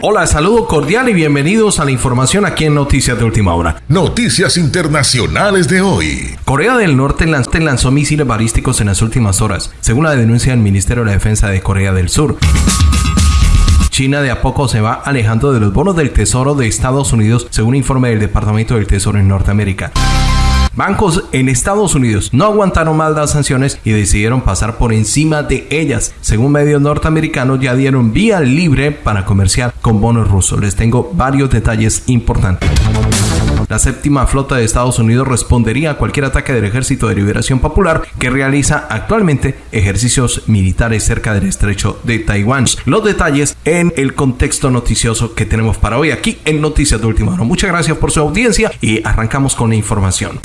Hola, saludo cordial y bienvenidos a la información aquí en Noticias de Última Hora. Noticias internacionales de hoy. Corea del Norte lanzó misiles balísticos en las últimas horas, según la denuncia del Ministerio de la Defensa de Corea del Sur. China de a poco se va alejando de los bonos del Tesoro de Estados Unidos, según informe del Departamento del Tesoro en Norteamérica. Bancos en Estados Unidos no aguantaron más las sanciones y decidieron pasar por encima de ellas. Según medios norteamericanos ya dieron vía libre para comerciar con bonos rusos. Les tengo varios detalles importantes. La séptima flota de Estados Unidos respondería a cualquier ataque del Ejército de Liberación Popular que realiza actualmente ejercicios militares cerca del estrecho de Taiwán. Los detalles en el contexto noticioso que tenemos para hoy aquí en Noticias de Última Hora. Muchas gracias por su audiencia y arrancamos con la información.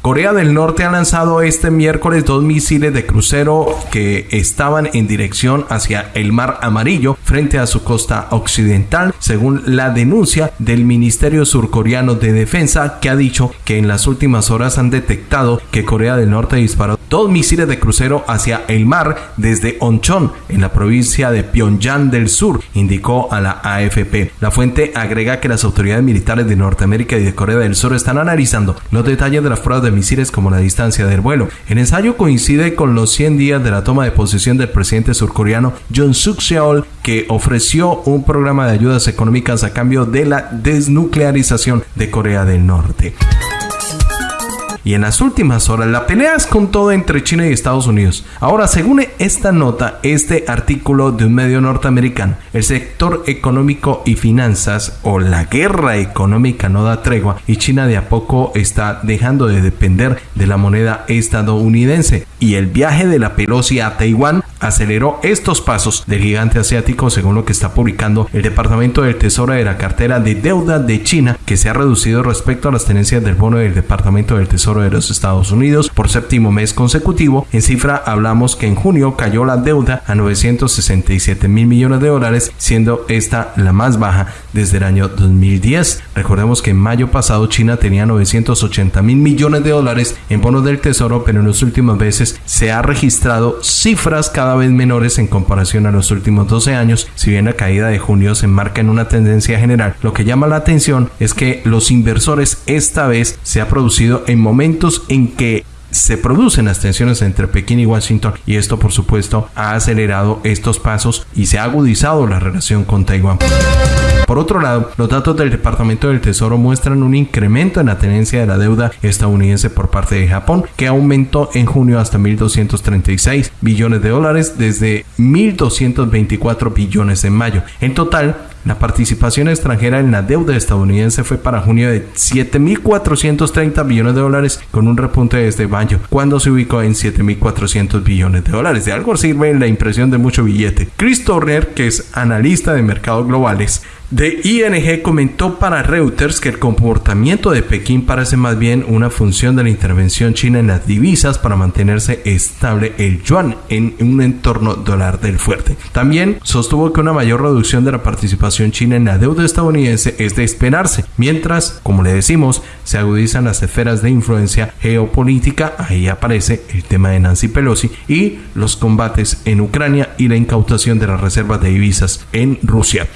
Corea del Norte ha lanzado este miércoles dos misiles de crucero que estaban en dirección hacia el Mar Amarillo frente a su costa occidental, según la denuncia del Ministerio Surcoreano de Defensa, que ha dicho que en las últimas horas han detectado que Corea del Norte disparó dos misiles de crucero hacia el mar desde Onchon, en la provincia de Pyongyang del Sur, indicó a la AFP. La fuente agrega que las autoridades militares de Norteamérica y de Corea del Sur están analizando los detalles de las pruebas de misiles como la distancia del vuelo. El ensayo coincide con los 100 días de la toma de posesión del presidente surcoreano John Suk Yeol, que ofreció un programa de ayudas económicas a cambio de la desnuclearización de Corea del Norte. Y en las últimas horas la pelea es con todo entre China y Estados Unidos. Ahora, según esta nota, este artículo de un medio norteamericano, el sector económico y finanzas o la guerra económica no da tregua y China de a poco está dejando de depender de la moneda estadounidense. Y el viaje de la Pelosi a Taiwán aceleró estos pasos del gigante asiático según lo que está publicando el Departamento del Tesoro de la cartera de deuda de China que se ha reducido respecto a las tenencias del bono del Departamento del Tesoro de los Estados Unidos por séptimo mes consecutivo. En cifra hablamos que en junio cayó la deuda a 967 mil millones de dólares siendo esta la más baja desde el año 2010. Recordemos que en mayo pasado China tenía 980 mil millones de dólares en bonos del Tesoro pero en los últimos meses se ha registrado cifras cada vez menores en comparación a los últimos 12 años, si bien la caída de junio se enmarca en una tendencia general. Lo que llama la atención es que los inversores esta vez se ha producido en momentos en que se producen las tensiones entre Pekín y Washington y esto por supuesto ha acelerado estos pasos y se ha agudizado la relación con Taiwán. Por otro lado, los datos del Departamento del Tesoro muestran un incremento en la tenencia de la deuda estadounidense por parte de Japón, que aumentó en junio hasta 1.236 billones de dólares desde 1.224 billones en mayo. En total, la participación extranjera en la deuda estadounidense fue para junio de 7.430 billones de dólares con un repunte desde mayo, cuando se ubicó en 7.400 billones de dólares. De algo sirve la impresión de mucho billete. Chris Turner, que es analista de mercados globales, de ING comentó para Reuters que el comportamiento de Pekín parece más bien una función de la intervención china en las divisas para mantenerse estable el yuan en un entorno dólar del fuerte. También sostuvo que una mayor reducción de la participación china en la deuda estadounidense es de esperarse, mientras, como le decimos, se agudizan las esferas de influencia geopolítica, ahí aparece el tema de Nancy Pelosi y los combates en Ucrania y la incautación de las reservas de divisas en Rusia.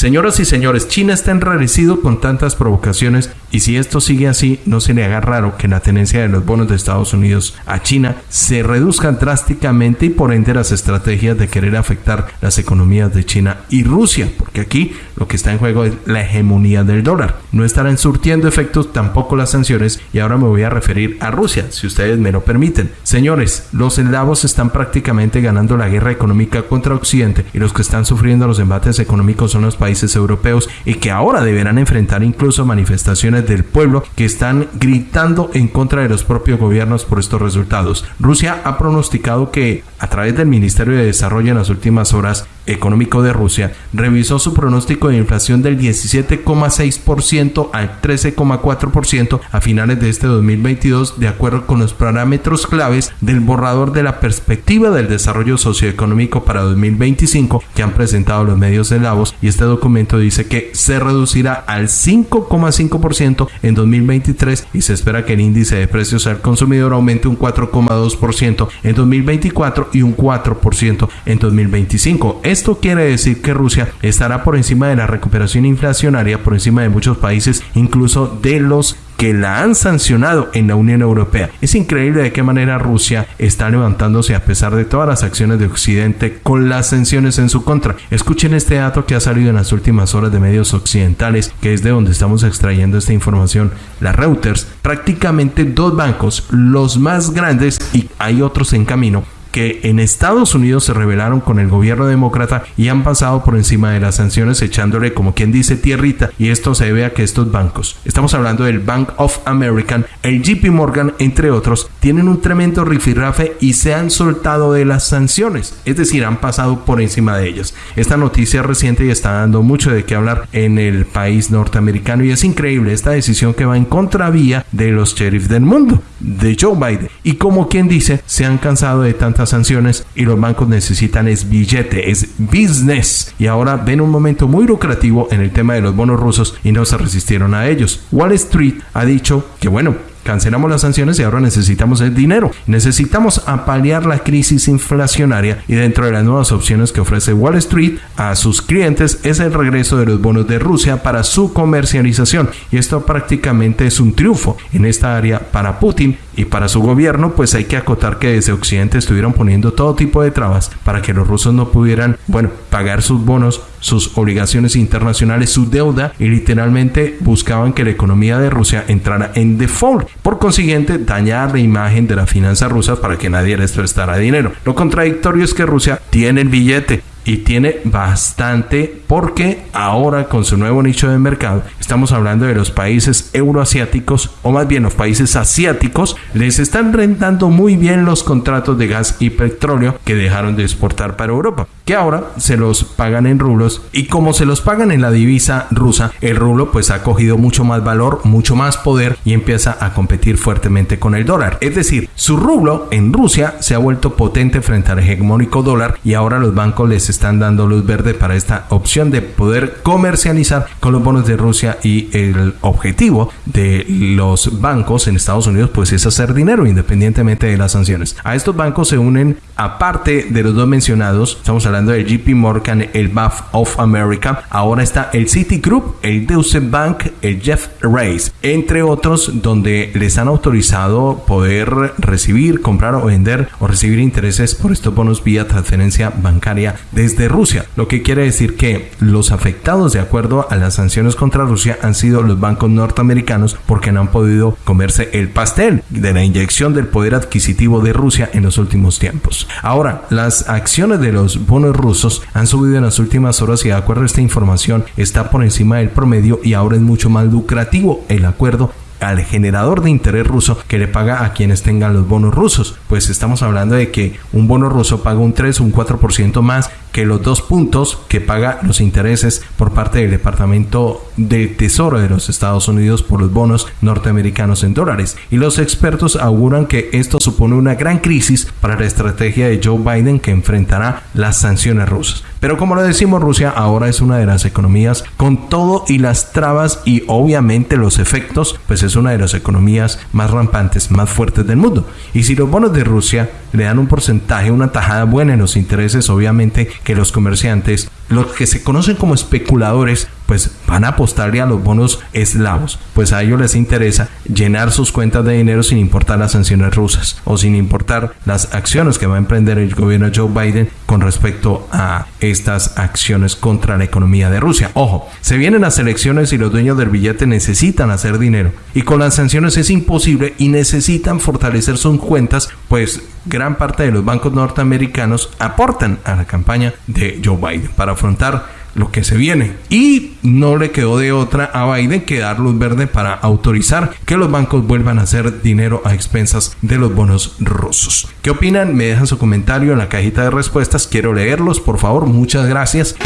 Señoras y señores, China está enrarecido con tantas provocaciones y si esto sigue así, no se le haga raro que la tenencia de los bonos de Estados Unidos a China se reduzcan drásticamente y por ende las estrategias de querer afectar las economías de China y Rusia, porque aquí lo que está en juego es la hegemonía del dólar. No estarán surtiendo efectos tampoco las sanciones y ahora me voy a referir a Rusia, si ustedes me lo permiten. Señores, los eslavos están prácticamente ganando la guerra económica contra Occidente y los que están sufriendo los embates económicos son los países países europeos y que ahora deberán enfrentar incluso manifestaciones del pueblo que están gritando en contra de los propios gobiernos por estos resultados. Rusia ha pronosticado que a través del Ministerio de Desarrollo en las últimas horas económico de Rusia revisó su pronóstico de inflación del 17,6% al 13,4% a finales de este 2022 de acuerdo con los parámetros claves del borrador de la perspectiva del desarrollo socioeconómico para 2025 que han presentado los medios de Lavos y este documento dice que se reducirá al 5,5% en 2023 y se espera que el índice de precios al consumidor aumente un 4,2% en 2024 y un 4% en 2025. Esto quiere decir que Rusia estará por encima de la recuperación inflacionaria, por encima de muchos países, incluso de los que la han sancionado en la Unión Europea. Es increíble de qué manera Rusia está levantándose a pesar de todas las acciones de Occidente con las sanciones en su contra. Escuchen este dato que ha salido en las últimas horas de medios occidentales, que es de donde estamos extrayendo esta información. La Reuters, prácticamente dos bancos, los más grandes y hay otros en camino, que en Estados Unidos se rebelaron con el gobierno demócrata y han pasado por encima de las sanciones echándole como quien dice tierrita y esto se debe a que estos bancos, estamos hablando del Bank of American, el JP Morgan entre otros, tienen un tremendo rifirrafe y se han soltado de las sanciones, es decir, han pasado por encima de ellas. Esta noticia reciente y está dando mucho de qué hablar en el país norteamericano y es increíble esta decisión que va en contravía de los sheriffs del mundo, de Joe Biden. Y como quien dice, se han cansado de tantas sanciones y los bancos necesitan es billete, es business. Y ahora ven un momento muy lucrativo en el tema de los bonos rusos y no se resistieron a ellos. Wall Street ha dicho que bueno, Cancelamos las sanciones y ahora necesitamos el dinero. Necesitamos apalear la crisis inflacionaria y dentro de las nuevas opciones que ofrece Wall Street a sus clientes es el regreso de los bonos de Rusia para su comercialización. Y esto prácticamente es un triunfo en esta área para Putin y para su gobierno, pues hay que acotar que desde Occidente estuvieron poniendo todo tipo de trabas para que los rusos no pudieran, bueno, pagar sus bonos, sus obligaciones internacionales, su deuda y literalmente buscaban que la economía de Rusia entrara en default. Por consiguiente, dañar la imagen de las finanzas rusas para que nadie les prestara dinero. Lo contradictorio es que Rusia tiene el billete, y tiene bastante porque ahora con su nuevo nicho de mercado estamos hablando de los países euroasiáticos o más bien los países asiáticos les están rentando muy bien los contratos de gas y petróleo que dejaron de exportar para Europa que ahora se los pagan en rublos y como se los pagan en la divisa rusa el rublo pues ha cogido mucho más valor mucho más poder y empieza a competir fuertemente con el dólar es decir su rublo en Rusia se ha vuelto potente frente al hegemónico dólar y ahora los bancos les están dando luz verde para esta opción de poder comercializar con los bonos de Rusia y el objetivo de los bancos en Estados Unidos pues es hacer dinero independientemente de las sanciones. A estos bancos se unen aparte de los dos mencionados, estamos hablando del JP Morgan, el Bank of America, ahora está el Citigroup, el Deutsche Bank, el Jeff Race, entre otros donde les han autorizado poder recibir, comprar o vender o recibir intereses por estos bonos vía transferencia bancaria desde Rusia, lo que quiere decir que los afectados de acuerdo a las sanciones contra Rusia han sido los bancos norteamericanos porque no han podido comerse el pastel de la inyección del poder adquisitivo de Rusia en los últimos tiempos. Ahora, las acciones de los bonos rusos han subido en las últimas horas y de acuerdo a esta información está por encima del promedio y ahora es mucho más lucrativo el acuerdo al generador de interés ruso que le paga a quienes tengan los bonos rusos. Pues estamos hablando de que un bono ruso paga un 3 o un 4% más que los dos puntos que paga los intereses por parte del Departamento de Tesoro de los Estados Unidos por los bonos norteamericanos en dólares. Y los expertos auguran que esto supone una gran crisis para la estrategia de Joe Biden que enfrentará las sanciones rusas. Pero como lo decimos, Rusia ahora es una de las economías con todo y las trabas y obviamente los efectos, pues es una de las economías más rampantes, más fuertes del mundo. Y si los bonos de Rusia le dan un porcentaje, una tajada buena en los intereses, obviamente que los comerciantes, los que se conocen como especuladores, pues van a apostarle a los bonos eslavos, pues a ellos les interesa llenar sus cuentas de dinero sin importar las sanciones rusas o sin importar las acciones que va a emprender el gobierno Joe Biden con respecto a estas acciones contra la economía de Rusia. Ojo, se vienen las elecciones y los dueños del billete necesitan hacer dinero y con las sanciones es imposible y necesitan fortalecer sus cuentas, pues gran parte de los bancos norteamericanos aportan a la campaña de Joe Biden para afrontar lo que se viene. Y no le quedó de otra a Biden que dar luz verde para autorizar que los bancos vuelvan a hacer dinero a expensas de los bonos rusos. ¿Qué opinan? Me dejan su comentario en la cajita de respuestas. Quiero leerlos, por favor. Muchas gracias.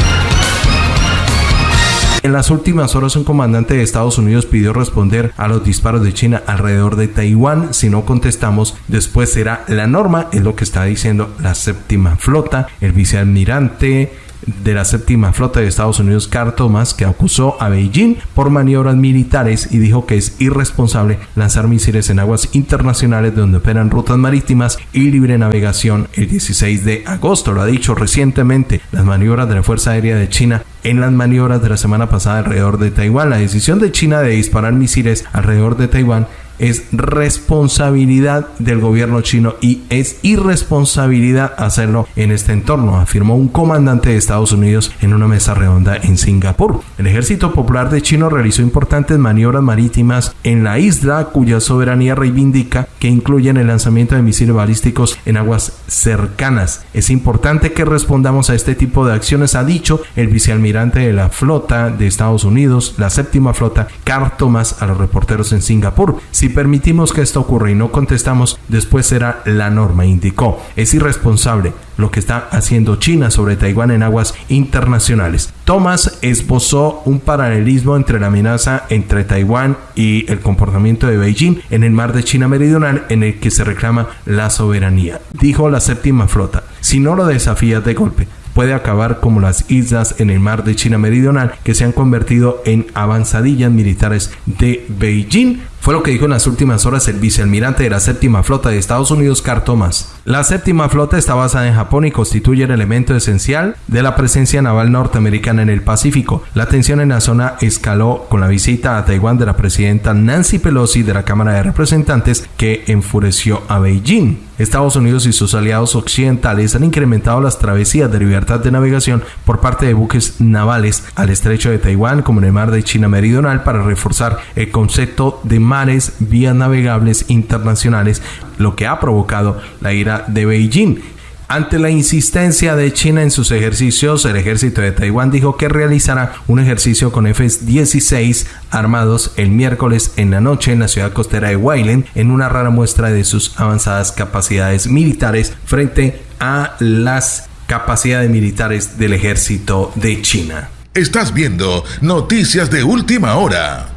En las últimas horas un comandante de Estados Unidos pidió responder a los disparos de China alrededor de Taiwán. Si no contestamos, después será la norma, es lo que está diciendo la séptima flota. El vicealmirante de la séptima flota de Estados Unidos, Carl Thomas, que acusó a Beijing por maniobras militares y dijo que es irresponsable lanzar misiles en aguas internacionales donde operan rutas marítimas y libre navegación el 16 de agosto. Lo ha dicho recientemente las maniobras de la Fuerza Aérea de China en las maniobras de la semana pasada alrededor de Taiwán. La decisión de China de disparar misiles alrededor de Taiwán es responsabilidad del gobierno chino y es irresponsabilidad hacerlo en este entorno, afirmó un comandante de Estados Unidos en una mesa redonda en Singapur. El ejército popular de China realizó importantes maniobras marítimas en la isla cuya soberanía reivindica que incluyen el lanzamiento de misiles balísticos en aguas cercanas. Es importante que respondamos a este tipo de acciones, ha dicho el vicealmirante de la flota de Estados Unidos, la séptima flota, Carl Thomas, a los reporteros en Singapur. Si permitimos que esto ocurra y no contestamos, después será la norma, indicó. Es irresponsable lo que está haciendo China sobre Taiwán en aguas internacionales. Thomas esbozó un paralelismo entre la amenaza entre Taiwán y el comportamiento de Beijing en el mar de China Meridional en el que se reclama la soberanía. Dijo la séptima flota, si no lo desafías de golpe, puede acabar como las islas en el mar de China Meridional que se han convertido en avanzadillas militares de Beijing. Fue lo que dijo en las últimas horas el vicealmirante de la séptima flota de Estados Unidos, Carl Thomas. La séptima flota está basada en Japón y constituye el elemento esencial de la presencia naval norteamericana en el Pacífico. La tensión en la zona escaló con la visita a Taiwán de la presidenta Nancy Pelosi de la Cámara de Representantes que enfureció a Beijing. Estados Unidos y sus aliados occidentales han incrementado las travesías de libertad de navegación por parte de buques navales al estrecho de Taiwán como en el mar de China Meridional para reforzar el concepto de mares vías navegables internacionales, lo que ha provocado la ira de Beijing. Ante la insistencia de China en sus ejercicios, el ejército de Taiwán dijo que realizará un ejercicio con F-16 armados el miércoles en la noche en la ciudad costera de Wailen en una rara muestra de sus avanzadas capacidades militares frente a las capacidades militares del ejército de China. Estás viendo Noticias de Última Hora.